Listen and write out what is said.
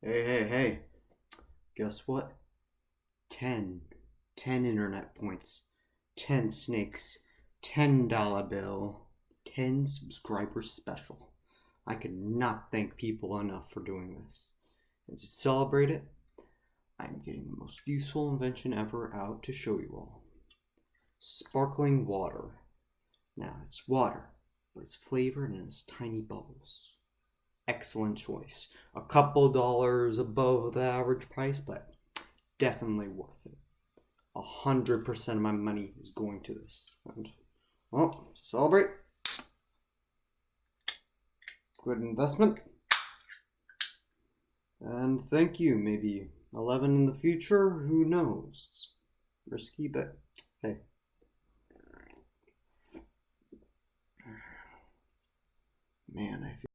Hey, hey, hey. Guess what? 10. 10 internet points. 10 snakes. $10 bill. 10 subscribers special. I cannot thank people enough for doing this. And to celebrate it, I'm getting the most useful invention ever out to show you all. Sparkling water. Now, it's water, but it's flavored and it's tiny bubbles excellent choice. A couple dollars above the average price, but definitely worth it. A hundred percent of my money is going to this. And well, celebrate. Good investment. And thank you. Maybe 11 in the future, who knows? Risky, but hey. Man, I feel